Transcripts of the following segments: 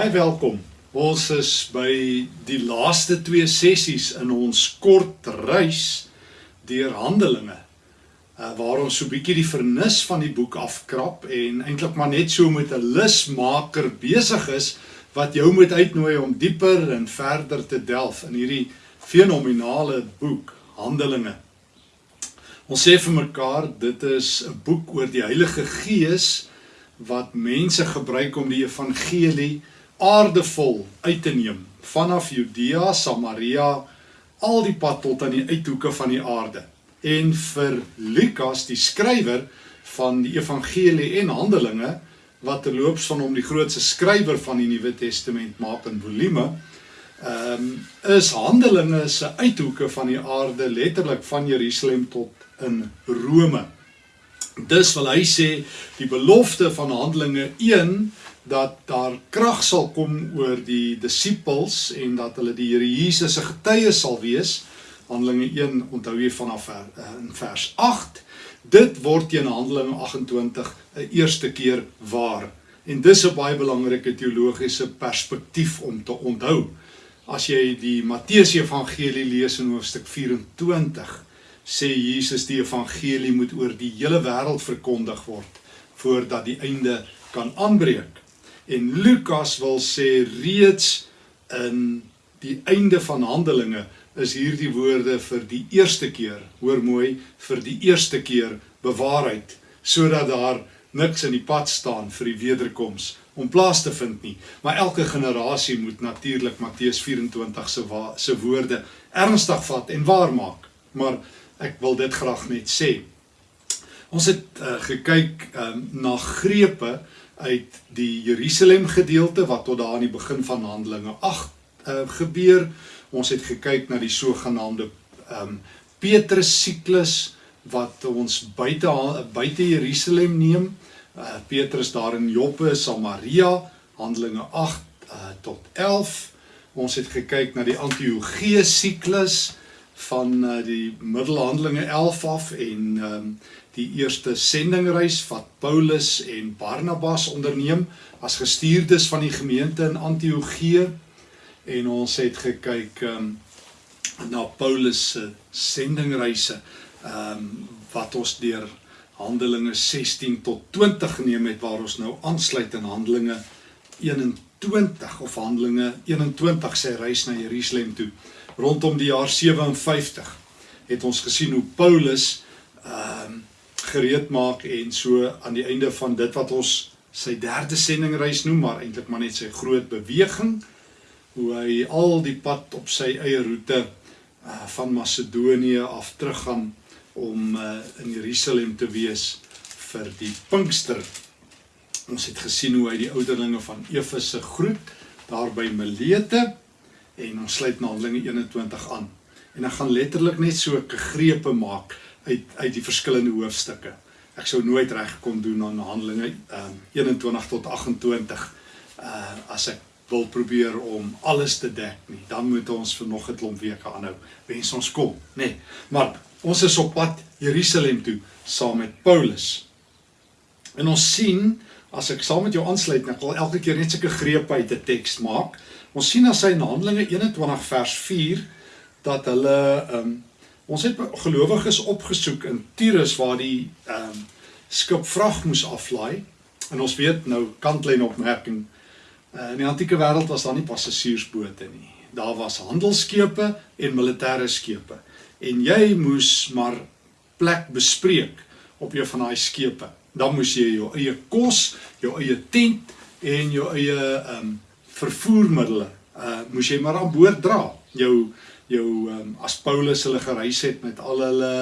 Baie welkom. Ons is by die laaste twee sessies in ons kort reis deur Handelinge. Uh, waar ons so 'n bietjie die vernis van die boek afkrap en eintlik maar net so met 'n lusmaker besig is wat jou moet uitnooi om dieper en verder te delf in hierdie fenominale boek Handelinge. Ons sê vir mekaar dit is 'n boek oor die Heilige Gees wat mense gebruik om die evangelie aardevol uit te neem vanaf Judea, Samaria, al die pad tot aan die uithoeke van die aarde. En vir Lukas, die skrywer van die evangelie en Handelinge, wat terloops van hom die grootste skrywer van die Nuwe Testament maak in volume, um, is Handelinge se uithoeke van die aarde letterlik van Jerusalem tot in Rome. Dus wil hy sê die belofte van Handelinge 1 dat daar krag sal kom oor die disippels en dat hulle die Here Jesus se getuies sal wees. Handelinge 1 onthou jy vanaf eh, in vers 8. Dit word teen Handelinge 28 'n eerste keer waar. En dis 'n baie belangrike teologiese perspektief om te onthou. As jy die Matteus Evangelie lees in hoofstuk 24, sê Jesus die evangelie moet oor die hele wêreld verkondig word voordat die einde kan aanbreek. En Lukas wil sê reeds in die einde van Handelinge is hierdie woorde vir die eerste keer, hoor mooi, vir die eerste keer bewaarheid sodat daar niks in die pad staan vir die wederkoms om plaas te vind nie. Maar elke generasie moet natuurlik Matteus 24 se se woorde ernstig vat en waar maak. Maar ek wil dit graag net sê. Ons het uh, gekyk um, na grepe uit die Jerusalem gedeelte wat tot daar aan die begin van Handelinge 8 uh, eh, gebeur. Ons het gekyk na die sogenaamde um, Petrus siklus wat ons buite buite Jerusalem neem. Uh, Petrus daar in Joppe, Samaria, Handelinge 8 uh, tot 11. Ons het gekyk na die Antiochie siklus van uh, die middelhandelinge 11 af en um, die eerste sendingreis wat Paulus en Barnabas onderneem as gestuurdes van die gemeente in Antiochië. En ons het gekyk um, na Paulus se sendingreise um, wat ons deur Handelinge 16 tot 20 geneem het waar ons nou aansluit in Handelinge 21 of Handelinge 21 sê reis na Jerusalem toe rondom die jaar 57 het ons gesien hoe Paulus ehm um, gereed maak en so aan die einde van dit wat ons sy derde sendingreis noem maar eintlik maar net sy groot beweging hoe hy al die pad op sy eie roete uh, van Macedonië af teruggaan om uh, in Jerusalem te wees vir die Pinkster. Ons het gesien hoe hy die ouderlinge van Efese groet daar by Milete en ons sluit na Handelinge 21 aan. En ek gaan letterlik net so 'n grepe maak uit uit die verskillende hoofstukke. Ek sou nooit reg kon doen aan Handelinge um, 21 tot 28 uh as ek wil probeer om alles te dek nie. Dan moet ons vir nog 'n klomp weke aanhou. Wens ons kom, nê. Nee. Maar ons is op pad Jerusalem toe saam met Paulus. En ons sien as ek saam met jou aansluit, ek wil elke keer net sulke grepe uit 'n teks maak. Ons sien as hy in Handelinge 21 vers 4 dat hulle ehm um, ons het gelowiges opgesoek in Tyrus waar die ehm um, skip vrag moes aflaai en ons weet nou kantlyn opmerking uh, in die antieke wêreld was daar nie passasiersbote nie. Daar was handelskepe en militêre skepe en jy moes maar plek bespreek op jou van daai skepe. Dan moes jy jou eie kos, jou eie tent en jou eie ehm um, vervoermiddele uh moes jy maar aan boord dra. Jou jou um, as Paulus hulle gereis het met al hulle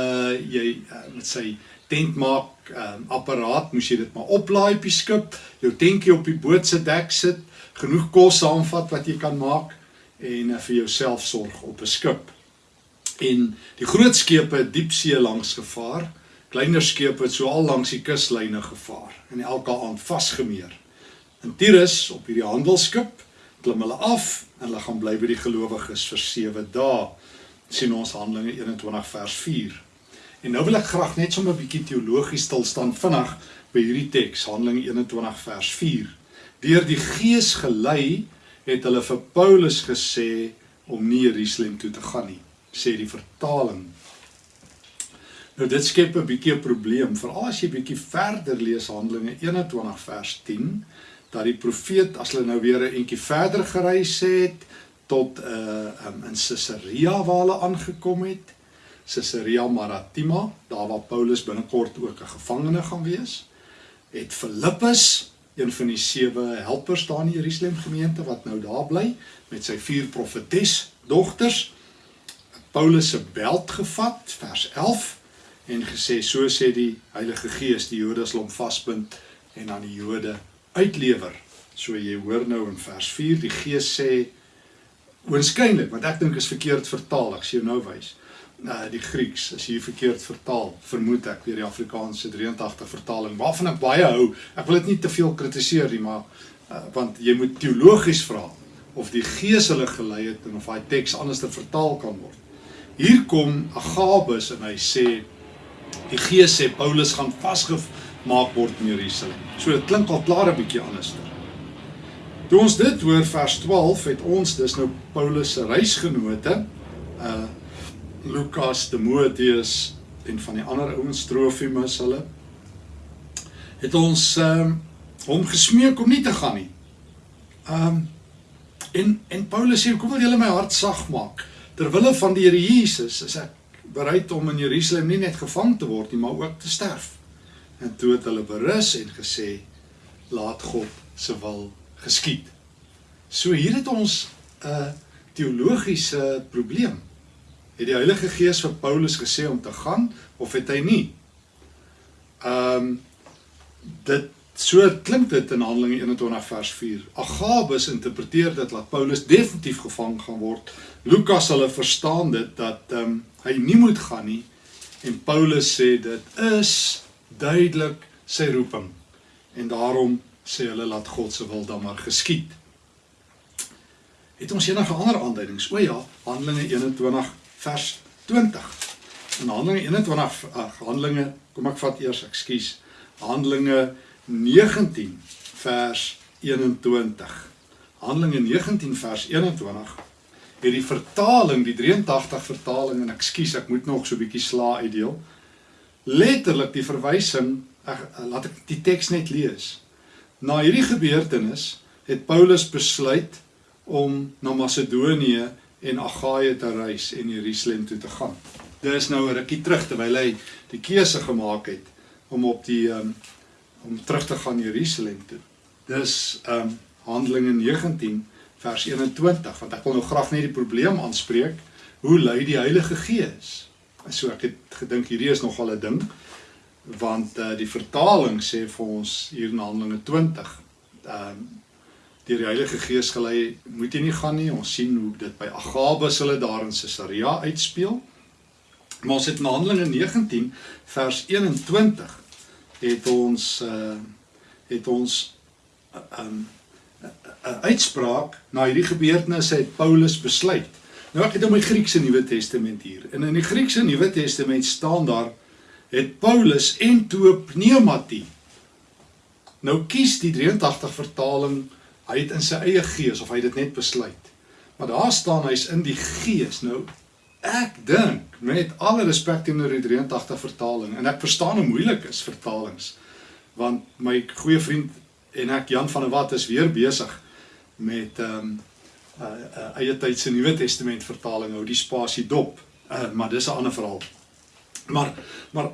jy uh, met sy tent maak um, apparaat moes jy dit maar oplaai op die skip, jou tentjie op die boot se dek sit, genoeg kos saamvat wat jy kan maak en uh, vir jouself sorg op 'n skip. En die groot skepe diepsee langs gevaar, kleiner skepe het so al langs die kuslyne gevaar en elke aand vasgemeer. In Tyrus op hierdie handelsskip klim hulle af en hulle gaan bly by die gelowiges vir 7 dae. sien ons Handelinge 21 vers 4. En nou wil ek graag net sommer 'n bietjie teologies stil staan vinnig by hierdie teks Handelinge 21 vers 4. Deur die Gees gelei het hulle vir Paulus gesê om nie Jerusalem toe te gaan nie, sê die vertaling. Nou dit skep 'n bietjie 'n probleem, veral as jy bietjie verder lees Handelinge 21 vers 10, dat die profeet as hulle nou weer 'n entjie verder gereis het tot uh um, in Caesarea waar hulle aangekom het, Caesarea Maritima, daar waar Paulus binnekort ook 'n gevangene gaan wees, het Filippus, een van die sewe helpers daar in Jerusalem gemeente wat nou daar bly met sy vier profetes dogters, Paulus se beld gevat, vers 11 en gesê so sê die Heilige Gees die Jode sal hom vasbind en aan die Jode uitlewer. So jy hoor nou in vers 4 die Gees sê oënskynlik want ek dink is verkeerd vertaal ek sien nou wys uh, die Grieks is hier verkeerd vertaal, vermoed ek deur die Afrikaanse 83 vertaling waarvan ek baie hou. Ek wil dit nie te veel kritiseer nie, maar uh, want jy moet teologies vra of die Gees hulle gelei het en of daai teks anders te vertaal kan word. Hier kom Agabus en hy sê die Gees sê Paulus gaan vasgemaak word in Jerusalem. So dit klink al klaar 'n bietjie anders. Toe ons dit hoor vers 12 het ons dus nou Paulus se reisgenote uh Lukas, Timoteus en van die ander ouens Trofimus hulle het ons um, hom gesmeek om nie te gaan nie. Um, en en Paulus sê kom wil julle my hart sag maak ter wille van die Here Jesus is ek bereid om in Jerusalem nie net gevang te word nie maar ook te sterf. En toe het hulle berus en gesê laat God se wil geskied. So hier het ons 'n uh, teologiese probleem. Het die Heilige Gees vir Paulus gesê om te gaan of het hy nie? Ehm um, dit so klink dit in Handelinge 21 vers 4. Agabus interpreteer dit dat Paulus definitief gevang gaan word. Lukas hulle verstaan dit dat ehm um, hy nie moet gaan nie en Paulus sê dit is duidelik sy roeping. En daarom sê hulle laat God se wil dan maar geskied. Het ons enige ander aanduidings? O ja, Handelinge 21 vers 20. In Handelinge 21 ag Handelinge, kom ek vat eers, ekskuus. Handelinge 19 vers 21. Handelinge 19 vers 21 het die vertaling, die 83 vertaling en ekskuus, ek moet nog so 'n bietjie sla uitdeel. Letterlik die verwysing, ek laat ek die teks net lees. Na hierdie gebeurtenis het Paulus besluit om na Macedonië en Agaia te reis en Jerusalem toe te gaan. Dit is nou 'n rukkie terug terwyl hy die keuse gemaak het om op die um, om terug te gaan Jerusalem toe. Dis um Handelinge 19 vers 21 want ek wil nou graag net die probleem aanspreek. Hoe lei die Heilige Gees? So ek het gedink hierdie is nogal 'n ding want uh, die vertaling sê vir ons hier in Handelinge 20 um deur die Heilige Gees gelei, moet jy nie gaan nie. Ons sien hoe dit by Agabus hulle daar in Caesarea uitspeel. Maar ons het in Handelinge 19 vers 21 het ons uh het ons 'n uh, um, uh, uitspraak na hierdie gebeurtenisse het Paulus besluit. Nou ek het in my Griekse Nuwe Testament hier. En in die Griekse Nuwe Testament staan daar het Paulus en toe pneumati. Nou kies die 83 vertaling Hy het in sy eie gees of hy dit net besluit. Maar daar staan hy's in die gees. Nou ek dink met alle respek teenoor die 83 vertaling en ek verstaan hoe moeilik is vertalings want my goeie vriend en ek Jan van der Walt is weer besig met ehm um, uh, uh, eie tyd se Nuwe Testament vertaling hou die spasie dop. Uh, maar dis 'n ander verhaal. Maar maar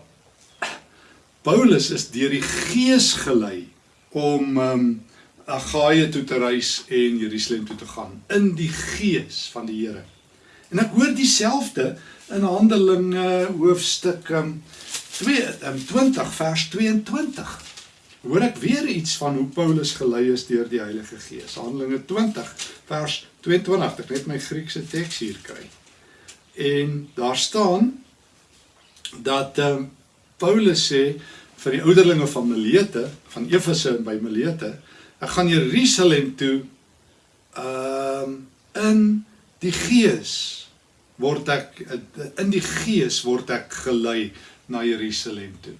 Paulus is deur die Gees gelei om um, Agaia toe te reis en Jerusalem toe te gaan in die gees van die Here. En ek hoor dieselfde in Handelinge hoofstuk um, 2 um, 20 vers 22. Hoor ek weer iets van hoe Paulus gelei is deur die Heilige Gees. Handelinge 20 vers 22. Ek net my Griekse teks hier kry. En daar staan dat um, Paulus sê vir die ouderlinge van Milete, van Efese by Milete, ek gaan Jerusalem toe ehm um, in die gees word ek in die gees word ek gelei na Jerusalem toe.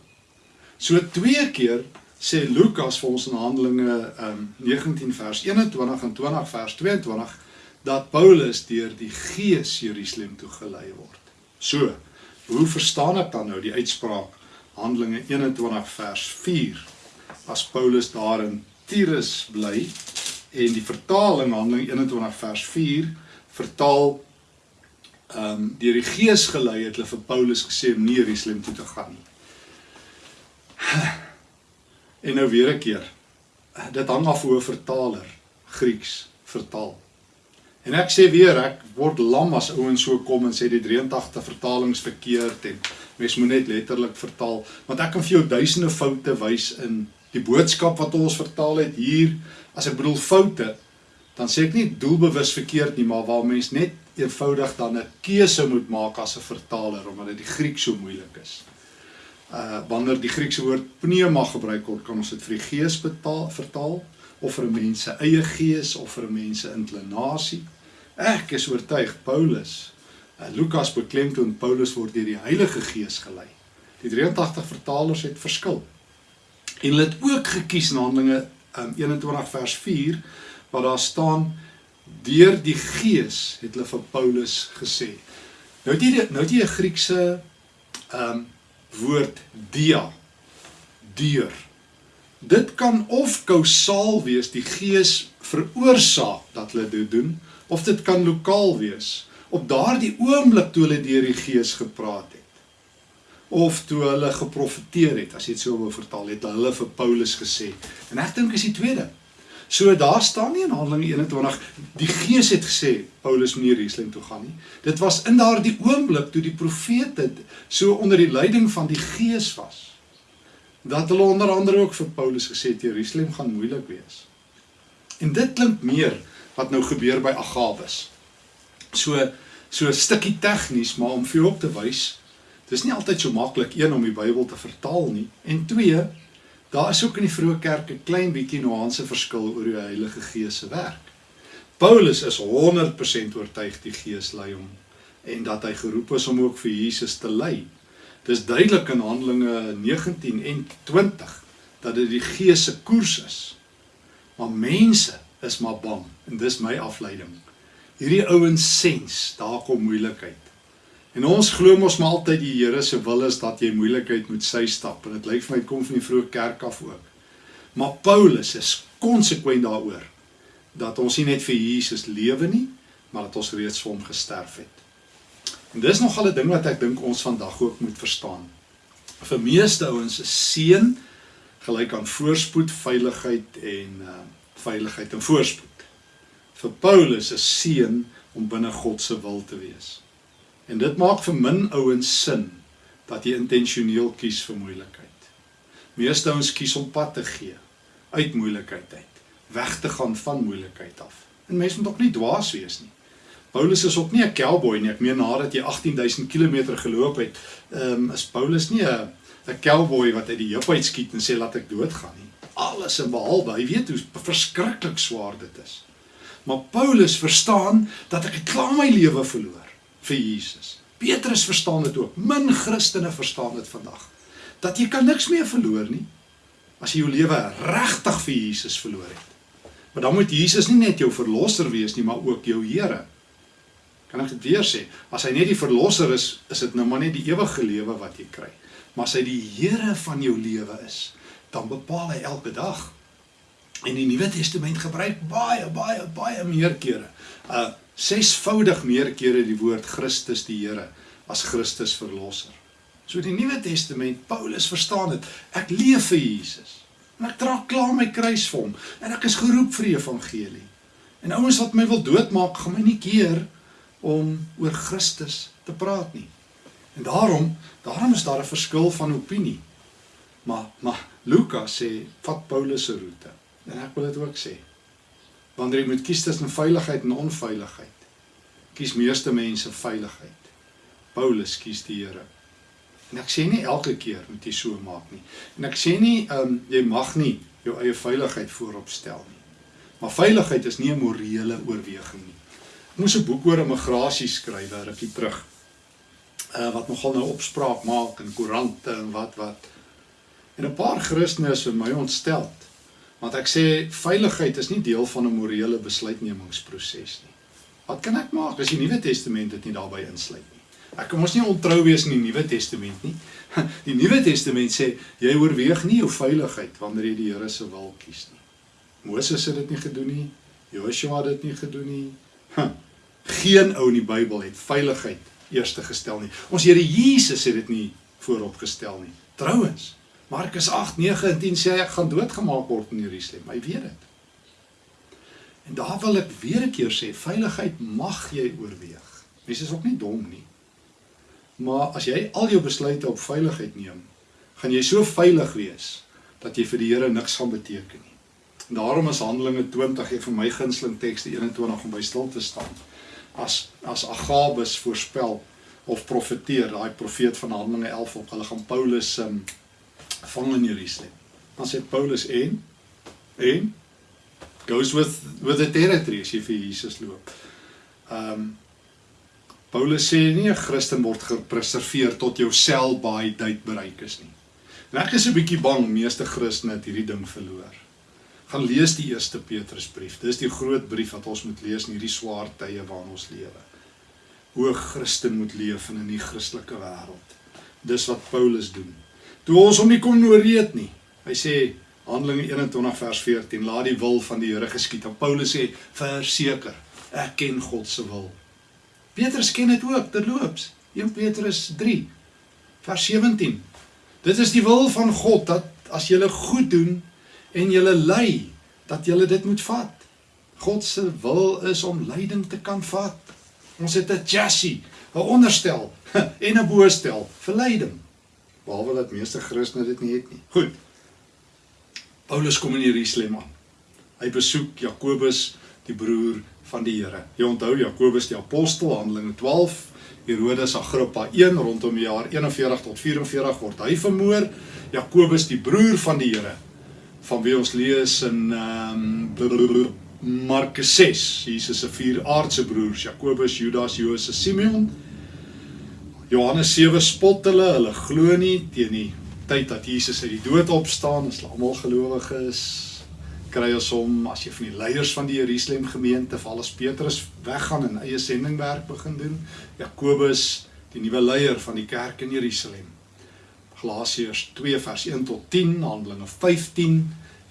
So twee keer sê Lukas vir ons in Handelinge um 19 vers 21 en 20 vers 22 dat Paulus deur die Gees Jerusalem toe gelei word. So, hoe verstaan ek dan nou die uitspraak Handelinge 21 vers 4 as Paulus daar in Tyrus bly en die vertaling Handelinge 21 vers 4 vertaal ehm um, deur die Gees gelei het hulle vir Paulus gesê om nie Jerusalem toe te gaan nie. En nou weer 'n keer. Dit hang af hoe 'n vertaler Grieks vertaal. En ek sê weer, ek word lam as ouens so kom en sê die 83 vertalings verkeerd en mens moet net letterlik vertaal, want ek kan vir jou duisende foute wys in die boodskap wat ons vertaal het hier. As ek bedoel foute, dan sê ek nie doelbewus verkeerd nie, maar waar mens net eenvoudig dan 'n keuse moet maak as 'n vertaler omdat dit die Griek so moeilik is. Uh wanneer die Griekse woord pneuma gebruik word, kan ons dit vir die gees betaal, vertaal of vir 'n mens se eie gees of vir 'n mens se inklinasie. Ek is oortuig Paulus. Uh, Lukas beklemtoon Paulus word deur die Heilige Gees gelei. Die 83 vertalers het verskil. En hulle het ook gekies in Handelinge um, 21 vers 4 waar daar staan deur die Gees het hulle vir Paulus gesê. Nou het jy nou het jy 'n Griekse ehm um, woord dia deur Dit kan of kausaal wees, die Gees veroorsaak dat hulle dit doen, of dit kan lokaal wees. Op daardie oomblik toe hulle deur die Gees gepraat het of toe hulle geprofeteer het, as jy dit so wou vertaal, het hulle vir Paulus gesê. En ek dink is die tweede. So daar staan nie in Handelinge 21 die Gees het gesê Paulus moet nie Jerusalem toe gaan nie. Dit was in daardie oomblik toe die profete so onder die leiding van die Gees was dat hulle onder andere ook vir Paulus gesê het Jerusalem gaan moeilik wees. En dit klink meer wat nou gebeur by Agabus. So so 'n stukkie tegnies, maar om vir jou op te wys, dis nie altyd so maklik een om die Bybel te vertaal nie en twee, daar is ook in die vroeë kerk 'n klein bietjie nuance verskil oor hoe die Heilige Gees se werk. Paulus is 100% oortuig die Gees lei hom en dat hy geroep is om ook vir Jesus te lei. Dis duidelik in Handelinge 19 en 20 dat dit die Gees se koers is. Maar mense is maar bang en dis my afleiding. Hierdie ouens sens, daar kom moeilikheid. En ons glo mos maar altyd die Here se wil is dat jy moeilikheid moet sy stap en dit lyk vir my kom van die vroeë kerk af ook. Maar Paulus is konsekwent daaroor dat ons nie net vir Jesus lewe nie, maar dat ons reeds vir hom gesterf het. En dis nogal 'n ding wat ek dink ons vandag ook moet verstaan. Vir meeste ouens is seën gelyk aan voorspoed, veiligheid en uh veiligheid en voorspoed. Vir Paulus is seën om binne God se wil te wees. En dit maak vir min ouens sin dat jy intentioneel kies vir moeilikheid. Meeste ouens kies om pad te gee uit moeilikheid uit, weg te gaan van moeilikheid af. En mense moet ook nie dwaas wees nie. Paulus is ook nie 'n cowboy nie. Ek meen nadat jy 18000 km geloop het, ehm um, is Paulus nie 'n 'n cowboy wat uit die heup uit skiet en sê laat ek doodgaan nie. Alles en behalwe, hy weet hoe verskriklik swaar dit is. Maar Paulus verstaan dat ek klaar my lewe verloor vir Jesus. Petrus verstaan dit ook. Min Christene verstaan dit vandag. Dat jy kan niks meer verloor nie as jy jou lewe regtig vir Jesus verloor het. Maar dan moet Jesus nie net jou verlosser wees nie, maar ook jou Here. Kan ek dit weer sê? As hy net die verlosser is, is dit nou maar net die ewige lewe wat jy kry. Maar as hy die Here van jou lewe is, dan bepaal hy elke dag. En die Nuwe Testament gebruik baie baie baie meer kere. Uh sesvoudig meer kere die woord Christus die Here as Christus verlosser. So die Nuwe Testament, Paulus verstaan dit. Ek leef vir Jesus. En ek dra klaar my kruis vir hom en ek is geroep vir die evangelie. En ouens wat my wil doodmaak, gaan my nie keer om oor Christus te praat nie. En daarom, daarom is daar 'n verskil van opinie. Maar maar Lukas sê vat Paulus se roete. En ek wil dit ook sê. Wanneer jy moet kies tussen veiligheid en onveiligheid, kies meeste mense veiligheid. Paulus kies die Here. En ek sê nie elke keer moet jy so maak nie. En ek sê nie ehm um, jy mag nie jou eie veiligheid voorop stel nie. Maar veiligheid is nie 'n morele oorweging nie moes 'n boek oor immigrasie skryf daar rukkie terug. Uh wat nogal nou opspraak maak in koerante en wat wat. En 'n paar Christene is vir my ontstel. Want ek sê veiligheid is nie deel van 'n morele besluitnemingsproses nie. Wat kan ek maak as die Nuwe Testament dit nie daarbey insluit nie? Ek kan mos nie ontrou wees in die Nuwe Testament nie. Die Nuwe Testament sê jy oorweeg nie jou veiligheid wanneer jy die Here se wil kies nie. Moses het dit nie gedoen nie. Joshua het dit nie gedoen nie. Geen ou in die Bybel het veiligheid eerste gestel nie. Ons Here Jesus het dit nie voorop gestel nie. Trouwens, Markus 8:9 en 10 sê hy ek gaan doodgemaak word in Jerusalem. Hy weet dit. En daar wil ek weer 'n keer sê, veiligheid mag jy oorweeg. Mens is ook nie dom nie. Maar as jy al jou besluite op veiligheid neem, gaan jy so veilig wees dat jy vir die Here niks gaan beteken nie. En daarom is Handelinge 20 een van my gunsteling tekste 21 om by stil te staan. As as Agabus voorspel of profeteer, daai profeet van Handelinge 11 op hulle gaan Paulus um, vang in Jerusalem. Dan sê Paulus en en goes with with the territory as jy vir Jesus loop. Um Paulus sê nie 'n Christen word gepreserveer tot jou sel by tyd bereik is nie. En ek is 'n bietjie bang meeste Christene het hierdie ding verloor. Gaan lees die eerste Petrusbrief. Dis die groot brief wat ons moet lees in hierdie swaar tye waarin ons lewe. Hoe 'n Christen moet leef in 'n nie-Christelike wêreld. Dis wat Paulus doen. Toe ons hom nie kon nooreed nie. Hy sê Handelinge 21 vers 14, laat die wil van die Here geskied. En Paulus sê, verseker, ek ken God se wil. Petrus ken dit ook, terloops. 1 Petrus 3 vers 17. Dit is die wil van God dat as jy goed doen en jy ly, dat jy dit moet vat. God se wil is om lyding te kan vat. Ons het 'n chassis, 'n onderstel en 'n boostel vir lyding. Behalwe dat meeste Christene dit nie het nie. Goed. Paulus kom in Jerusalem aan. Hy besoek Jakobus, die broer van die Here. Jy onthou Jakobus die apostel, Handelinge 12, Herodes Agrippa 1 rondom die jaar 41 tot 44 word hy vermoor. Jakobus die broer van die Here van wie ons lees in ehm um, Markus 6, Jesus se vier aardse broers, Jakobus, Judas, Josef, Simeon. Johannes 7 spot hulle, hulle glo nie teen die tyd dat Jesus uit die dood opstaan, as hulle almal gelowiges kry ons hom as jy van die leiers van die Jerusalem gemeente val as Petrus weggaan en eie sendingwerk begin doen. Jakobus, die nuwe leier van die kerk in Jerusalem. Galasiërs 2 vers 1 tot 10, Handelinge 15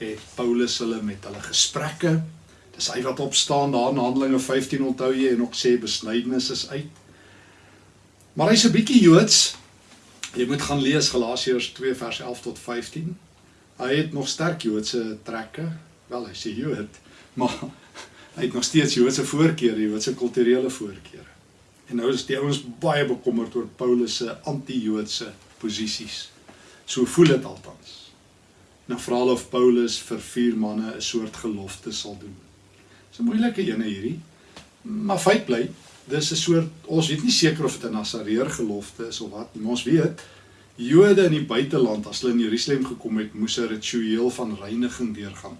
het Paulus hulle met hulle gesprekke. Dis hy wat opstaan daar in Handelinge 15 onthou jy en ook sê besnydenis is uit. Maar hy's 'n bietjie Joods, Jy moet gaan lees Galasiërs 2 vers 11 tot 15. Hy het nog sterk Joodse trekke. Wel, hy sê Jood, maar hy het nog steeds Joodse voorkeure, Joodse kulturele voorkeure. En nou is die ouens baie bekommerd oor Paulus se anti-Joodse posisies. So voel dit altans. Nou vra hulle of Paulus vir vier manne 'n soort gelofte sal doen. Dis 'n moeilike ene hierdie. Maar feit bly, dis 'n soort ons weet nie seker of dit 'n Nasareer gelofte is of wat nie. Ons weet Jode in die buiteland as hulle in Jerusalem gekom het, moes 'n ritueel van reiniging deurgaan.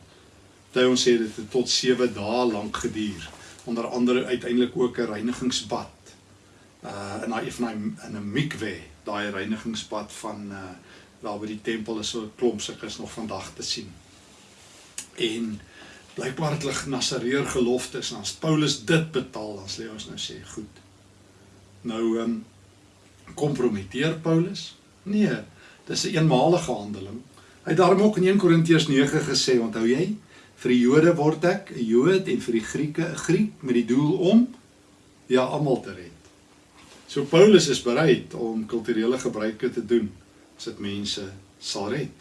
Dit ons sê dit het tot 7 dae lank geduur. Onder andere uiteindelik ook 'n reinigingsbad. Uh in daai van daai in 'n mikwe, daai reinigingsbad van uh daar by die tempel is so 'n klomp sulkes nog vandag te sien. En blykbaar het hulle Nasareer geloftes en as Paulus dit betaal dan sê ons nou sê goed. Nou ehm um, kompromiteer Paulus? Nee, dis 'n een eenmalige handeling. Hy het daarom ook in 1 Korintiërs 9 gesê, onthou jy? Vir die Jode word ek 'n Jood en vir die Grieke 'n Griek met die doel om ja almal te red. So Paulus is bereid om kulturele gebruike te doen as dit mense sal red.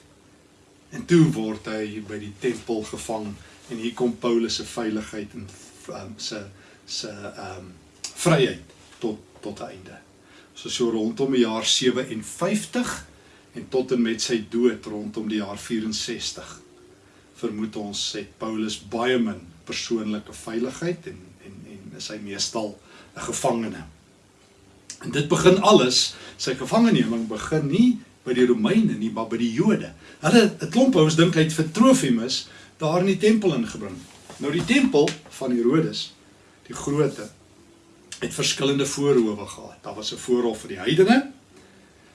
En toe word hy by die tempel gevang en hier kom Paulus se veiligheid en um, se se ehm um, vryheid tot tot einde. So so rondom die jaar 57 en tot en met sy dood rondom die jaar 64 vermoed ons sê Paulus baie min persoonlike veiligheid en en en is hy meestal 'n gevangene. En dit begin alles, sy gevangeneming begin nie by die Romeine nie, maar by die Jode. Hulle 'n klomp ouens dink hy het vir Trofimus daar in die tempel ingebring. Nou die tempel van Herodes, die grootte, het verskillende voorhowe gehad. Daar was 'n voorhof vir die heidene.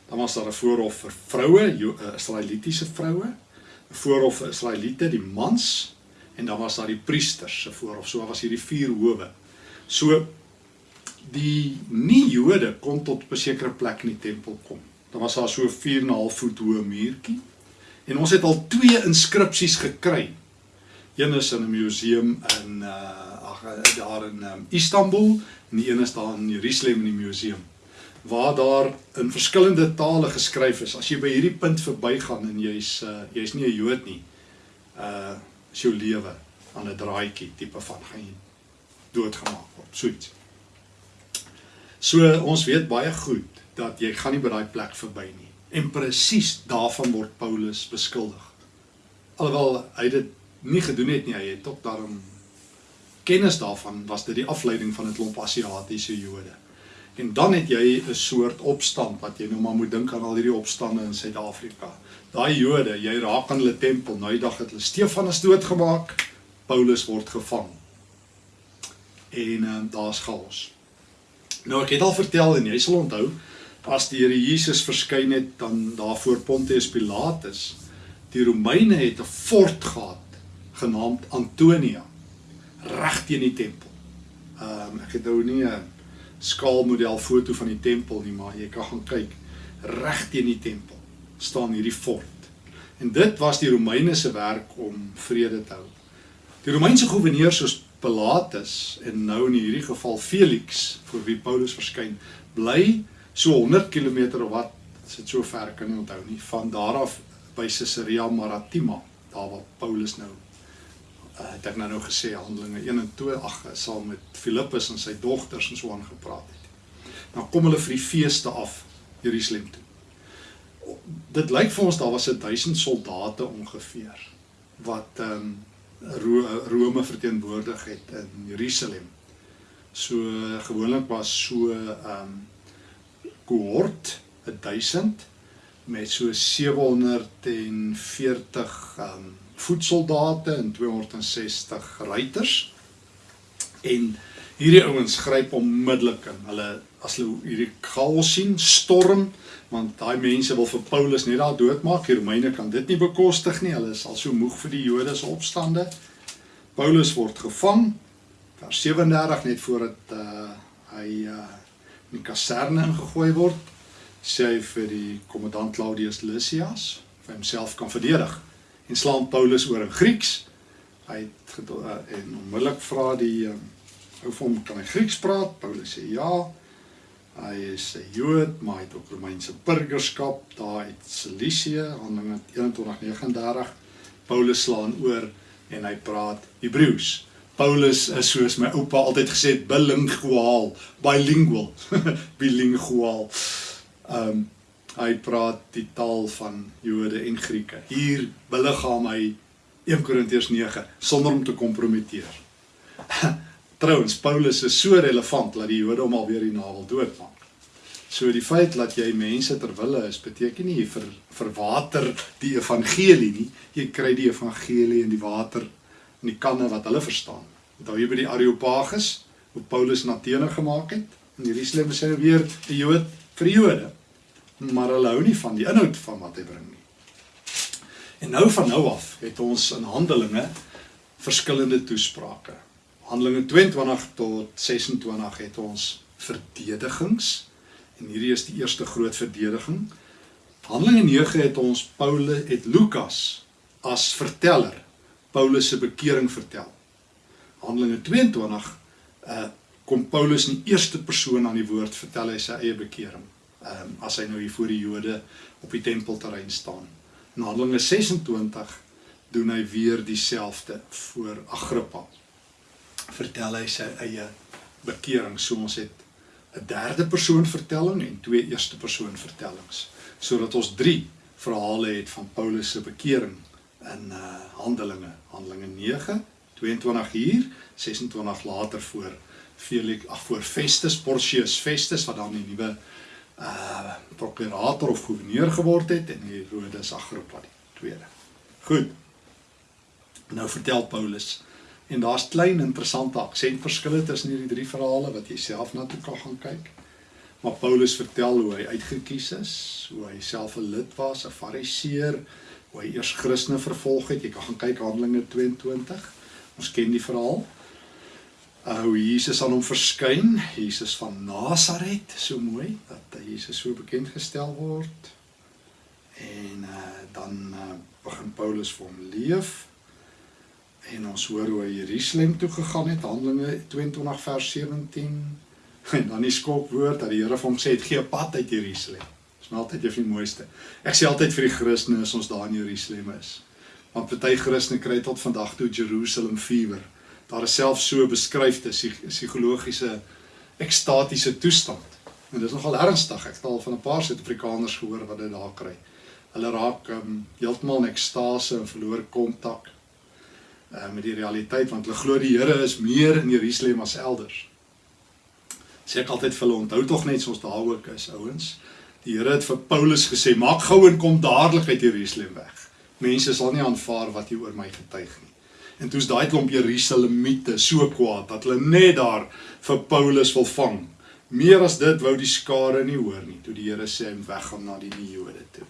Dan was daar 'n voorhof vir vroue, eh, Israelitiese vroue, 'n voorhof vir Israeliete, die mans, en dan was daar die priesters se voorhof. So was hierdie vier howe. So die nie-Jode kon tot 'n sekere plek in die tempel kom. Daar was daar so 4 en 'n half voet hoë muurtjie. En ons het al twee inskripsies gekry. Een is in 'n museum in uh ag daar in um, Istanbul en die een is daar in Jerusalem in die museum waar daar in verskillende tale geskryf is. As jy by hierdie punt verbygaan en jy's uh jy's nie 'n Jood nie, uh is jou lewe aan 'n draadjie tipe van gaan jy doodgemaak word. Soets. So ons weet baie goed dat jy gaan nie by daai plek verby nie. En presies daarvan word Paulus beskuldig. Alhoewel hy dit nie gedoen het nie, hy het ook daarom kennis daarvan was dit die afleiding van 'n klomp Asiatiese Jode. En dan het jy 'n soort opstand wat jy nou maar moet dink aan al hierdie opstande in Suid-Afrika. Daai Jode, jy raak aan hulle tempel, nou die dag het hulle Stefanus doodgemaak, Paulus word gevang. En um, daar's chaos. Nou ek het al vertel en jy sal onthou as die Here Jesus verskyn het dan daar voor Pontius Pilatus, die Romeine het 'n fort gehad genaamd Antonia reg teen die tempel. Ehm um, ek het nou nie 'n skaalmodel foto van die tempel nie, maar jy kan gaan kyk reg teen die tempel staan hierdie fort. En dit was die Romeine se werk om vrede te hou. Die Romeinse goewerneur soos Pilatus en nou in hierdie geval Felix vir wie Paulus verskyn, bly so 100 km of wat, sit so ver kan nie onthou nie, van daar af by Caesarea Maritima, daar waar Paulus nou uh, het ek nou nou gesê Handelinge 1 en 2 ag saam met Filippus en sy dogters en so aan gepraat het. Dan kom hulle vir die feeste af Jerusalem toe. Dit lyk vir ons daar was 'n 1000 soldate ongeveer wat ehm um, Rome verteenwoordig het in Jerusalem. So gewoonlik was so ehm um, kohort 1000 met so 740 ehm um, voetsoldate en 260 ruiters. En hierdie ouens gryp onmiddellik in. Hulle as hulle hierdie chaos sien, storm want daai mense wil vir Paulus net daar doodmaak. Die Romeine kan dit nie bekostig nie. Hulle is al so moeg vir die Jode se opstande. Paulus word gevang. Vers 37 net voordat uh hy uh in die kaserne ingegooi word, sê hy vir die kommandant Claudius Lysias vir homself kan verdedig en slaan Paulus oor in Grieks. Hy het uh, en onmiddellik vra die uh, ou vir hom kan hy Grieks praat? Paulus sê ja. Hy is 'n Jood, maar hy het ook Romeinse burgerskap daar uit Cilicië, Handelinge 21:39. Paulus slaan oor en hy praat Hebreëus. Paulus is soos my oupa altyd gesê het bilingual, bilingual, bilingual. Ehm um, hy praat die taal van Jode en Grieke. Hier beliggaam hy 1 Korintiërs 9 sonder om te kompromiteer. Trouwens Paulus is so relevant dat die Jode hom alweer die navel doodmaak. So die feit dat jy mense ter wille is beteken nie jy ver, verwater die evangelie nie. Jy kry die evangelie in die water in die kanne wat hulle verstaan. Onthou jy by die Areopagus hoe Paulus na Athene gemaak het? In Jerusalem is hy weer die Jood vir Jode. Maar hulle hou nie van die inhoud van wat hy bring nie. En nou van nou af het ons in Handelinge verskillende toesprake. Handelinge 22 tot 26 het ons verdedigings en hierdie is die eerste groot verdediging. Handelinge 9 het ons Paulus het Lukas as verteller Paulus se bekering vertel. Handelinge 22 uh kom Paulus in eerste persoon aan die woord vertel hy sy eie bekering. Um, as hy nou hier voor die Jode op die tempelterrein staan. In Handelinge 26 doen hy weer dieselfde voor Agrippa. Vertel hy sy eie bekering. So ons het 'n derde persoon vertelling en twee eerste persoon vertellings sodat ons drie verhale het van Paulus se bekering in uh Handelinge Handelinge 9 22 hier 26 later voor Felix ag voor Festus Porcius Festus wat dan die nuwe uh prokurator of gouverneur geword het en Herodes Agrippa die tweede. Goed. Nou vertel Paulus En daar's klein interessante aksentverskille tussen hierdie drie verhale wat jy self na toe kan gaan kyk. Maar Paulus vertel hoe hy uitgekies is, hoe hy self 'n lid was, 'n Fariseer, hoe hy eers Christene vervolg het. Jy kan gaan kyk Handelinge 22. Ons ken die verhaal. Uh, hoe Jesus aan hom verskyn, Jesus van Nasaret, so mooi dat Jesus so bekend gestel word. En uh, dan uh, begin Paulus vir hom leef En ons hoor hoe hy Jerusalem toe gegaan het, Handelinge 22 vers 17. En dan die skokwoord dat die Here vir hom sê gee 'n pad uit Jerusalem. Dis maar altyd een van die mooiste. Ek sê altyd vir die Christene as ons daar in Jerusalem is. Want party Christene kry tot vandag toe Jerusalem fever. Daar is self so beskryfde psigologiese ekstatiese toestand. En dis nogal ernstig. Ek het al van 'n paar Suid-Afrikaners gehoor wat dit daar kry. Hulle raak um, heeltemal in ekstase en verloor kontak uh, met die realiteit want hulle glo die Here is meer in Jerusalem as elders. Sê ek altyd vir hulle onthou tog net soos daar ook is ouens. Die Here het vir Paulus gesê maak gou en kom dadelik uit Jerusalem weg. Mense sal nie aanvaar wat jy oor my getuig nie. En toe's daai klomp Jerusalemiete so kwaad dat hulle net daar vir Paulus wil vang. Meer as dit wou die skare nie hoor nie toe die Here sê hy moet weggaan na die Jode toe.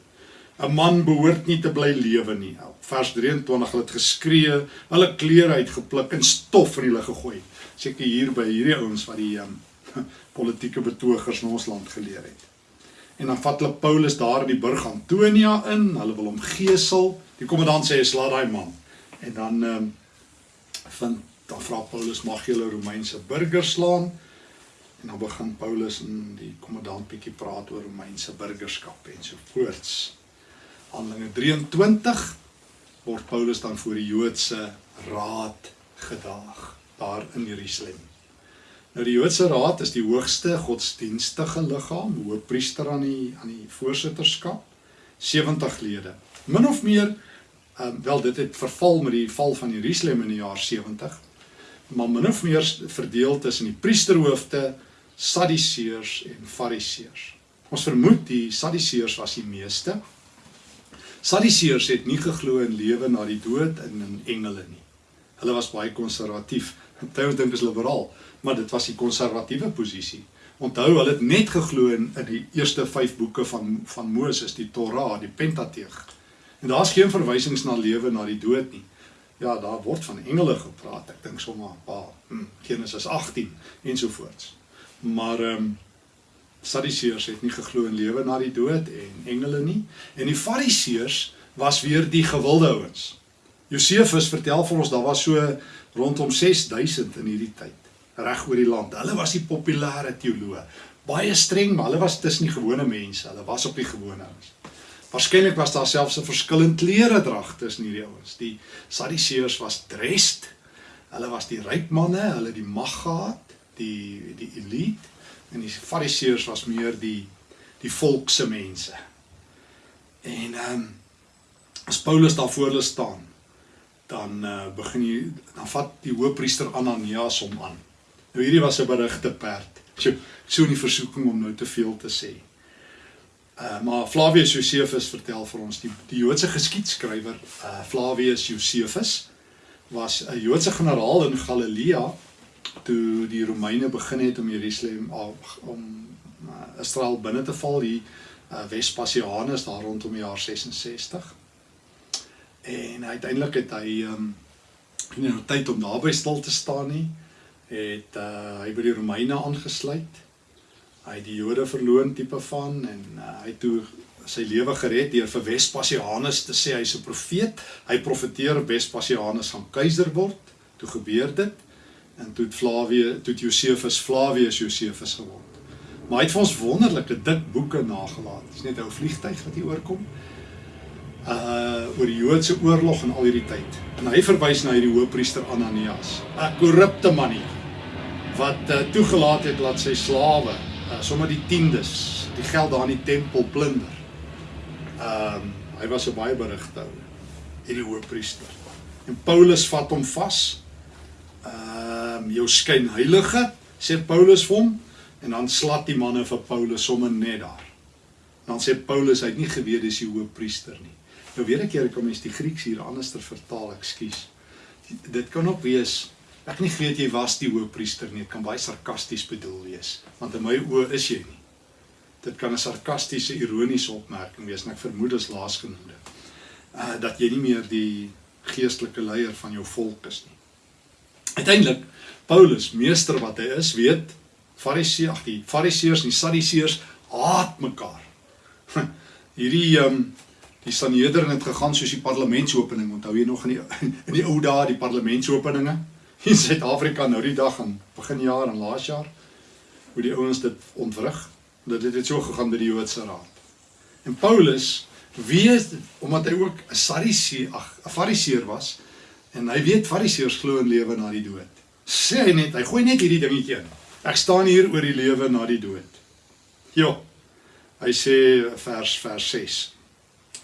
'n Man behoort nie te bly lewe nie. Vers 23 hulle het geskree, hulle klere uitgepluk en stof in hulle gegooi. Seker hier by hierdie ouens wat die um, politieke betogers in ons land geleer het. En dan vat hulle Paulus daar in die burg Antonia in, hulle wil hom gesel. Die kommandant sê slaat daai man. En dan ehm um, vind dan vra Paulus mag jy hulle Romeinse burgers slaan? En dan begin Paulus en die kommandant bietjie praat oor Romeinse burgerskap en so voorts. Handelinge 23 word Paulus dan voor die Joodse raad gedaag daar in Jerusalem. Nou die Joodse raad is die hoogste godsdienstige liggaam, hoofpriester aan die aan die voorsitterskap, 70 lede. Min of meer um, wel dit het verval met die val van Jerusalem in die jaar 70. Maar min of meer verdeel tussen die priesterhoofde, Sadduseërs en Fariseërs. Ons vermoed die Sadduseërs was die meeste Sadduseërs het nie geglo in lewe na die dood en in engele nie. Hulle was baie konservatief. Hulle dink is liberaal, maar dit was die konservatiewe posisie. Onthou, hulle het net geglo in, in die eerste 5 boeke van van Moses, die Torah, die Pentateeg. En daar's geen verwysings na lewe na die dood nie. Ja, daar word van engele gepraat. Ek dink sommer 'n paar, hm, Genesis 18 ensovoorts. Maar ehm um, Sadduseërs het nie geglo in lewe na die dood en engele nie. En die Fariseërs was weer die gewilde ouens. Josefus vertel vir ons daar was so rondom 6000 in hierdie tyd reg oor die land. Hulle was die populêre teoloë. Baie streng, maar hulle was tussen die gewone mense. Hulle was op die gewone ouens. Waarskynlik was daar selfs 'n verskillende klere drag tussen hierdie ouens. Die Sadduseërs was dressed. Hulle was die ryk manne, hulle die mag gehad, die die elite en die fariseërs was meer die die volkse mense. En ehm um, as Paulus daar voor hulle staan, dan uh, begin hy dan vat die hoofpriester Ananias hom aan. Nou hierdie was 'n berigte perd. So so 'n versoeking om nou te veel te sê. Uh maar Flavius Josephus vertel vir ons die die Joodse geskiedskrywer uh Flavius Josephus was 'n Joodse generaal in Galilea toe die Romeine begin het om Jerusalem om uh, Israel binne te val. Hier uh, Vespasianus daar rondom die jaar 66 en uiteindelik het hy um, nie nou tyd om naby stil te staan nie het uh, hy by die Romeine aangesluit hy die Jode verloon tipe van en uh, hy toe sy lewe gered deur vir Vespasianus te sê hy's 'n profeet hy profeteer Vespasianus gaan keiser word toe gebeur dit en toe Flavius toe Josephus Flavius Josephus geword. Maar hy het vir ons wonderlike dik boeke nagelaat. Dis net 'n ou vliegtyg wat hier oorkom. Uh oor die Joodse oorlog en al hierdie tyd. En hy verwys na hierdie hoofpriester Ananias, 'n korrupte manie wat uh, toegelaat het dat sy slawe uh, sommer die tiendes, die geld daar in die tempel plunder. Ehm um, hy was 'n baie berigte ou, hierdie hoofpriester. En Paulus vat hom vas ehm um, jou skyn heilige sê Paulus vir hom en dan slat die manne vir Paulus sommer net daar. Dan sê Paulus hy het nie geweet dis die hoofpriester nie. Nou weer ek keer kom mens die Grieks hier anders ter vertaal, ekskuus. Dit kan ook wees ek nie geweet jy was die hoofpriester nie. Dit kan baie sarkasties bedoel wees want in my oë is jy nie. Dit kan 'n sarkastiese, ironiese opmerking wees en ek vermoed is laasgenoemde. Uh dat jy nie meer die geestelike leier van jou volk is nie. Uiteindelik Paulus, meester wat hy is, weet Fariseë, ag die Fariseërs en die Sadduseërs haat mekaar. Hierdie ehm um, die Sanhedrin het gegaan soos die parlementsopening. Onthou jy nog in die in die ou dae die parlementsopeninge in Suid-Afrika nou die dag aan begin jaar en laas jaar hoe die ouens dit ontwrig dat dit het so gegaan by die Joodse raad. En Paulus weet omdat hy ook 'n Sadduseer, ag, 'n Fariseer was en hy weet Fariseërs glo in lewe na die dood. Sê hy net, hy gooi net hierdie dingetjie in. Ek staan hier oor die lewe na die dood. Ja. Hy sê vers vers 6.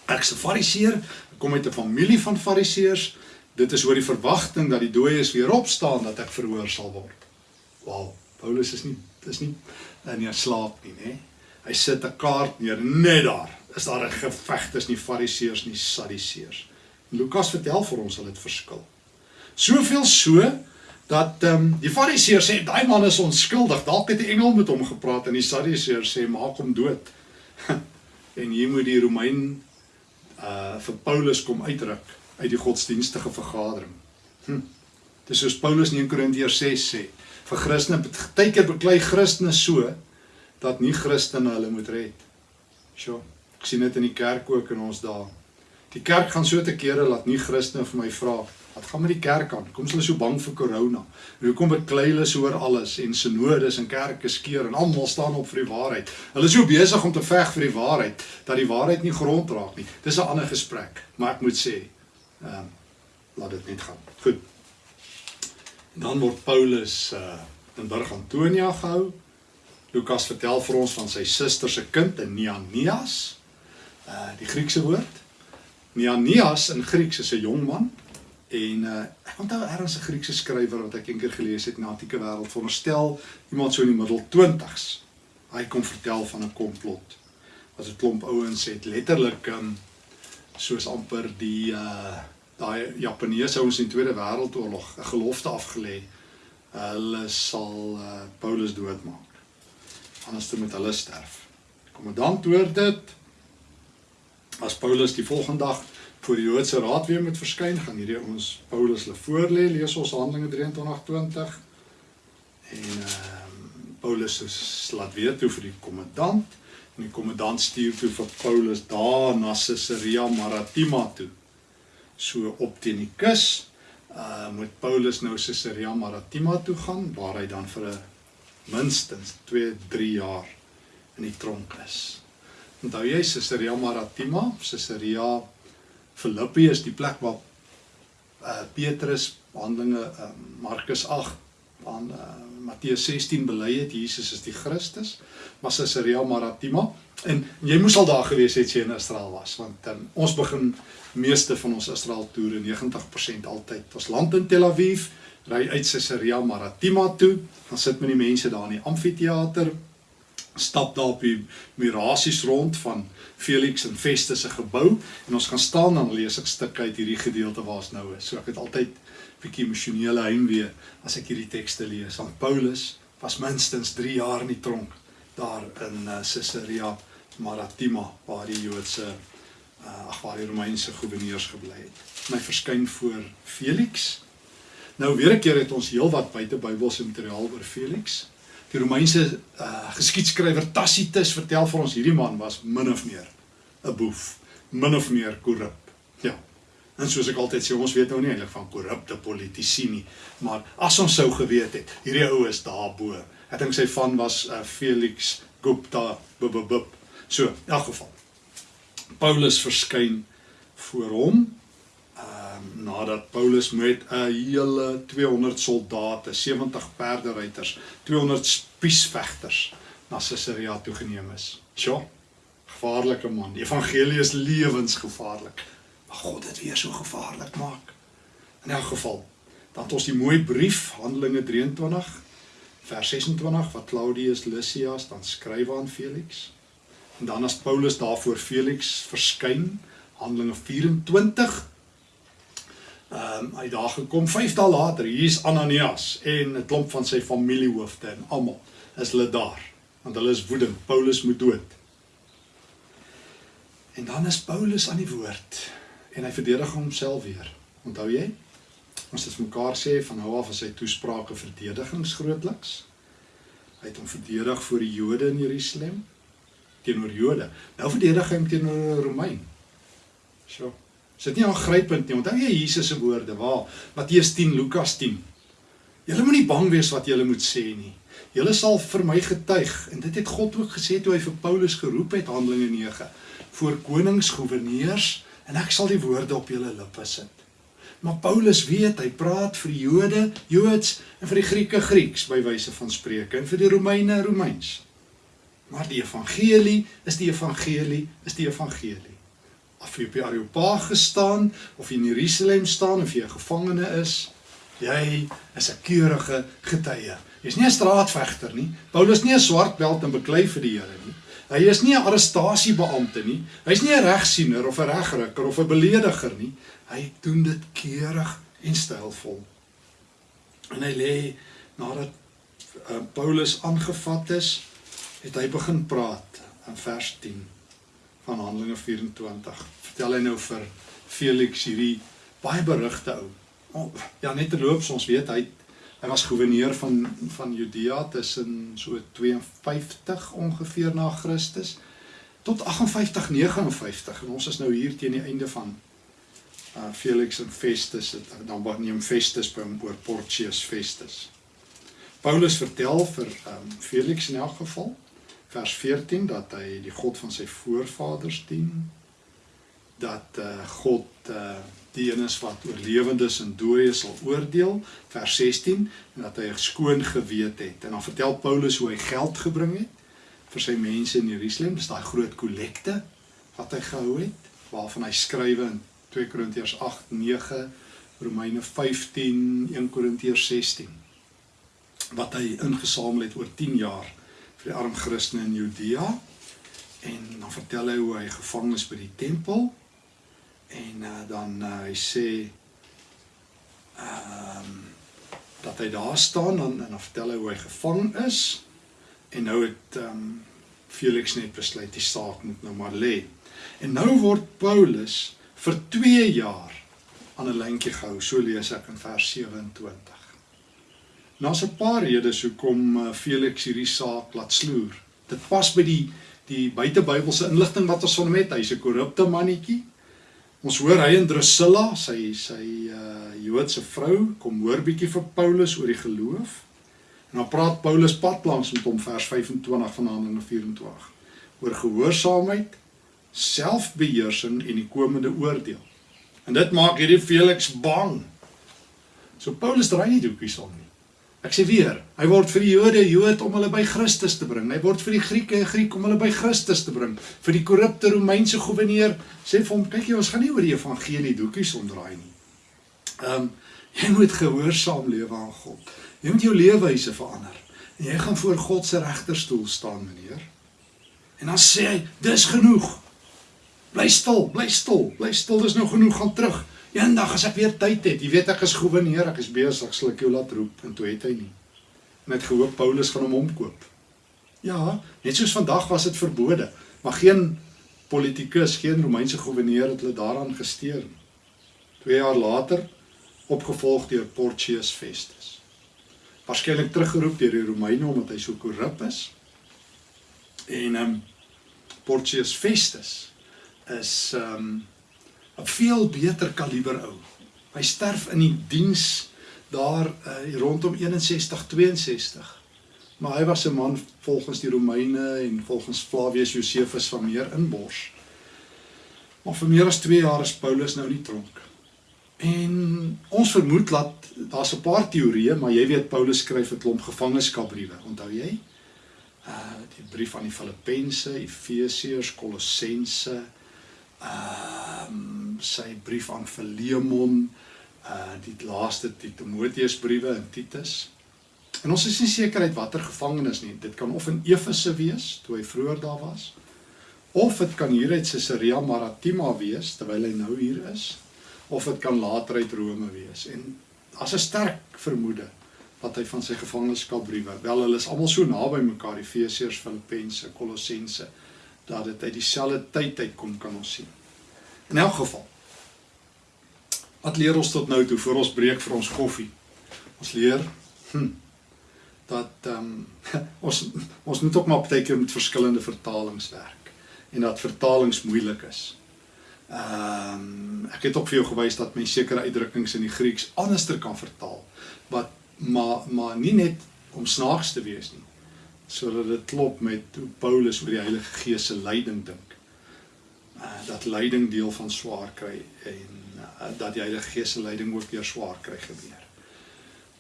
Ek's 'n Fariseer, ek kom uit 'n familie van Fariseërs. Dit is oor die verwagting dat die dooies weer opstaan dat ek verhoor sal word. Wow, Paulus is nie dis nie in nie slaap nie, nê? Hy sit 'n kaart neer net daar. Is daar 'n geveg tussen die Fariseërs en die Sadduseërs? Lukas vertel vir ons hulle het verskil. Soveel so dat ehm um, die Fariseërs sê daai man is onskuldig, dalk het 'n engel met hom gepraat en die Sadduseërs sê maak hom dood. en hier moet die Romein uh vir Paulus kom uitruk uit die godsdienstige vergadering. Hm. Dis soos Paulus in 1 Korintiërs 6 sê, vir Christene partykeer beklei Christene so dat nie Christene hulle moet red. Sjoe, ek sien dit in die kerk ook in ons dae. Die kerk gaan so te kere laat nie Christene vir my vra wat gaan met die kerk aan? Kom hulle so bang vir corona? En hoekom beklei hulle so oor alles en sinodes en kerke skeer en almal staan op vir die waarheid? Hulle is so besig om te veg vir die waarheid dat die waarheid nie grond raak nie. Dis 'n ander gesprek, maar ek moet sê, um, laat dit net gaan. Goed. Dan word Paulus uh in Burg Antonia gehou. Lukas vertel vir ons van sy suster se kind in Neanias. Uh die Griekse woord. Neanias in Grieks is 'n jong man en uh ek onthou ergens 'n Griekse skrywer wat ek eendag gelees het in die antieke wêreld veronderstel iemand so in die middel 20s. Hy kom vertel van 'n komplot. Wat 'n klomp ouens het letterlik um soos amper die uh daai Japaneese ouens in die Tweede Wêreldoorlog 'n gelofte afgelê. Hulle sal uh, Paulus doodmaak. Anders dan met hulle sterf. Kommandant hoor dit. As Paulus die volgende dag voor die Joodse raad weer moet verskyn, gaan hierdie ons Paulus hulle voorlê, lees ons Handelinge 23:20. En uh, Paulus laat weet toe vir die kommandant en die kommandant stuur toe vir Paulus daar na Caesarea Maritima toe so op teen die kus. Uh moet Paulus nou Caesarea Maritima toe gaan waar hy dan vir 'n minstens 2, 3 jaar in die tronk is. Onthou jy Caesarea Maritima, Caesarea Filippi is die plek waar uh Petrus Handelinge uh, Markus 8 aan uh, Matteus 16 bely het Jesus is die Christus, maar Caesarea Maritima en jy moes al daar gewees het as jy in Israel was want um, ons begin meeste van ons Israel toere 90% altyd ons land in Tel Aviv ry uit Caesarea Maritima toe dan sit met die mense daar in die amfitheater stap daar op die mirasies rond van Felix en Festus se gebou en ons gaan staan dan lees ek stukke uit hierdie gedeelte waar ons nou is. So ek het altyd bietjie emosionele heimwee as ek hierdie tekste lees want Paulus was minstens 3 jaar in die tronk daar in uh, Caesarea Maritima waar die Joodse uh, ag waar die Romeinse goewerneurs gebly het. My verskyn voor Felix. Nou weer 'n keer het ons heelwat buite Bybelse materiaal oor Felix. Die Romeinse uh, geskiedskrywer Tacitus vertel vir ons hierdie man was min of meer 'n boef, min of meer korrup. Ja. En soos ek altyd sê, ons weet nou nie eintlik van korrupte politici nie, maar as ons sou geweet het, hierdie ou is daarbo. Ek dink sy van was uh, Felix Gupta. Bub. So, in elk geval. Paulus verskyn voor hom. Ehm um, nadat Paulus met 'n hele 200 soldate, 70 perderuiters, 200 spiesvegters na Caesarea toe geneem is. Sjoe. Gevaarlike man. Die evangelie is lewensgevaarlik. Maar God het weer so gevaarlik maak. In elk geval, dan het ons die mooi brief Handelinge 23 vers 26 wat Claudius Lysias dan skryf aan Felix. En dan as Paulus daar voor Felix verskyn, Handelinge 24. Ehm um, hy daar gekom 5 dae later, hier is Ananias en 'n klomp van sy familiehoofde en almal is hulle daar. want hulle is woedend. Paulus moet dood. En dan is Paulus aan die woord en hy verdedig homself weer. Onthou jy? Ons het mekaar sê van nou af as hy toesprake verdedigingsgrootliks. Hy het hom verdedig voor die Jode in Jerusalem teenoor Jode. Nou verdedig hy hom teenoor Romein. So. Is dit nie aangrypend nie? Onthou jy Jesus se woorde waar Matteus 10, Lukas 10. Julle moenie bang wees wat julle moet sê nie. Julle sal vir my getuig en dit het God ook gesê toe hy vir Paulus geroep het Handelinge 9 voor konings, goewerneurs en ek sal die woorde op julle lippe sit. Maar Paulus weet hy praat vir die Jode, Joods en vir die Grieke Grieks by wyse van spreuke en vir die Romeine Romeins. Maar die evangelie is die evangelie is die evangelie. Of jy op die Areopag gestaan of jy in Jerusalem staan of jy 'n gevangene is, jy is 'n keurige getuie. Jy's nie 'n straatvegter nie. Paulus nie 'n swart beld en beklei vir die Here nie. Hy is nie 'n arrestasiebeampte nie. Hy's nie 'n regsiener of 'n regrykker of 'n belediger nie. Hy doen dit keurig en stylvol. En hy lê nadat uh, Paulus aangevat is, het hy begin praat in vers 10 van Handelinge 24. Vertel hy nou vir Felix hierdie baie berugte ou. Oh, ja, net terloops, ons weet hy hy was goewerneur van van Judea tussen so 52 ongeveer na Christus tot 58 59 en ons is nou hier teen die einde van uh Felix en Festus het dan neem Festus by hom oor Porcius Festus. Paulus vertel vir um Felix in elk geval vers 14 dat hy die God van sy voorvaders dien dat uh God uh die een is wat oorlewendes en dooies sal oordeel vers 16 en dat hy 'n skoon gewete het. En dan vertel Paulus hoe hy geld gebring het vir sy mense in Jerusalem. Dis daai groot kollekte wat hy gehou het waarvan hy skrywe in 2 Korintiërs 8 9 Romeine 15 1 Korintiërs 16 wat hy ingesamel het oor 10 jaar vir die arm Christene in Judea. En dan vertel hy hoe hy gevang is by die tempel en uh, dan uh, hy sê ehm um, dat hy daar staan dan en dan vertel hy hoe hy gevang is en nou het ehm um, Felix net besluit die saak moet nou maar lê. En nou word Paulus vir 2 jaar aan 'n lyntjie gehou, so lees ek in vers 27. Nou 'n paar redes hoekom uh, Felix hierdie saak laat sloer. Dit pas by die die buitebybelse inligting wat ons van hom het. Hy's 'n korrupte mannetjie. Ons hoor hy en Drusilla, sy sy uh Joodse vrou, kom hoor bietjie vir Paulus oor die geloof. En dan praat Paulus padlangs met hom vers 25 van Handelinge 24 oor gehoorsaamheid, selfbeheersing en die komende oordeel. En dit maak hierdie Felix bang. So Paulus draai nie doekies om nie. Ek sê weer, hy word vir die Jode Jood om hulle by Christus te bring. Hy word vir die Grieke Griek om hulle by Christus te bring. Vir die korrupte Romeinse goewerneur sê vir hom, kyk jy, ons gaan nie oor die evangelie doekies omdraai nie. Ehm um, jy moet gehoorsaam lewe aan God. Jy moet jou leefwyse verander. En jy gaan voor God se regterstoel staan, meneer. En dan sê hy, dis genoeg. Bly stil, bly stil, bly stil, dis nou genoeg, gaan terug. Eendag as ek weer tyd het, jy weet ek is goewerneur, ek is besig, sal ek jou laat roep en toe het hy nie. Net gehoop Paulus gaan hom omkoop. Ja, net soos vandag was dit verbode, maar geen politikus, geen Romeinse goewerneur het hulle daaraan gesteer nie. 2 jaar later opgevolg deur Porcius Festus. Waarskynlik teruggeroep deur die Romeine omdat hy so korrup is. En ehm um, Porcius Festus is ehm um, 'n veel beter kaliber ou. Hy sterf in die diens daar uh, rondom 61 62. Maar hy was 'n man volgens die Romeine en volgens Flavius Josephus van meer inbors. Maar vir meer as 2 jaar is Paulus nou in die tronk. En ons vermoed dat daar's 'n paar teorieë, maar jy weet Paulus skryf 'n klomp gevangenskapbriewe, onthou jy? Uh die brief aan die Filippense, Efesiërs, Kolossense, um, sy brief aan Filemon, uh die laaste die Timoteusbriewe en Titus. En ons is nie seker uit watter gevangenis nie. Dit kan of in Efese wees toe hy vroeër daar was, of dit kan hier uit Caesarea Maritima wees terwyl hy nou hier is, of dit kan later uit Rome wees. En as 'n sterk vermoede wat hy van sy gevangenskapbriewe. Wel hulle is almal so naby mekaar, Efesiërs, Filippense, Kolossense, dat dit uit dieselfde tyd uitkom kan ons sien. In elk geval. Wat leer ons tot nou toe voor ons breek vir ons koffie? Ons leer hm, dat ehm um, ons ons moet ook maar baie keer met verskillende vertalings werk en dat vertalings moeilik is. Ehm um, ek het ook vir jou gewys dat mens sekere uitdrukkings in die Grieks anderster kan vertaal wat maar maar nie net om snaaks te wees nie sodat dit klop met hoe Paulus oor die Heilige Gees se leiding dink. Uh, dat leiding deel van swaar kry en uh, dat die Heilige Gees se leiding ook weer swaar kry gebeur.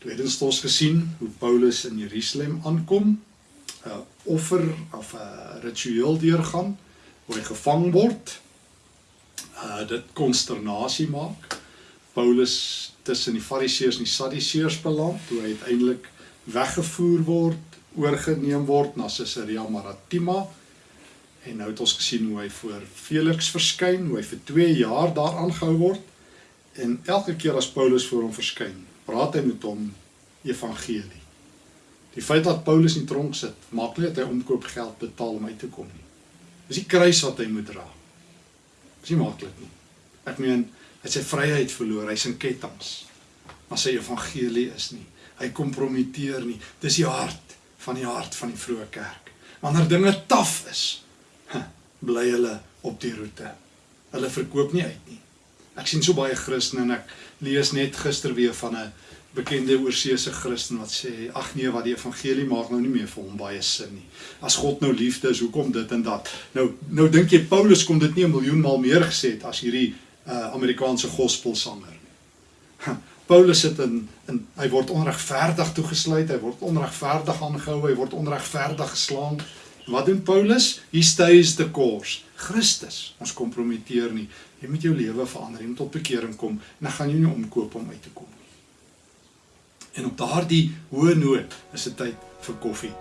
Tweedens het ons gesien hoe Paulus in Jerusalem aankom, 'n uh, offer of 'n uh, ritueel deurgaan, hoe hy gevang word. Uh dit konsternasie maak. Paulus tussen die Fariseërs en die Sadduseërs beland, hoe hy uiteindelik weggevoer word, oorgeneem word na Caesarea Maritima. En nou het ons gesien hoe hy voor Felix verskyn, hoe hy vir 2 jaar daar aangehou word. En elke keer as Paulus voor hom verskyn, praat hy met hom evangelie. Die feit dat Paulus in tronk sit, maak nie dat hy omkoopgeld betaal om uit te kom nie. Dis die kruis wat hy moet dra. Dis nie maklik nie. Ek meen, hy het sy vryheid verloor, hy's in kettinge. Maar sy evangelie is nie. Hy kompromiteer nie. Dis die hart van die hart van die vroeë kerk. Wanneer dinge taaf is, bly hulle op die roete. Hulle verkoop nie uit nie. Ek sien so baie Christene en ek lees net gister weer van 'n bekende oorseese Christen wat sê ag nee wat die evangelie maak nou nie meer vir hom baie sin nie. As God nou liefde is, hoekom dit en dat? Nou nou dink jy Paulus kom dit nie 'n miljoen maal meer gesê het as hierdie uh, Amerikaanse gospelsanger nie. Paulus sit in in hy word onregverdig toegesluit, hy word onregverdig aangehou, hy word onregverdig geslaan. Wat doen Paulus? He stays the course. Christus, ons kompromiteer nie. Jy moet jou lewe verander, jy moet tot bekering kom en dan gaan jy nie omkoop om uit te kom nie. En op daardie hoë noot is dit tyd vir koffie.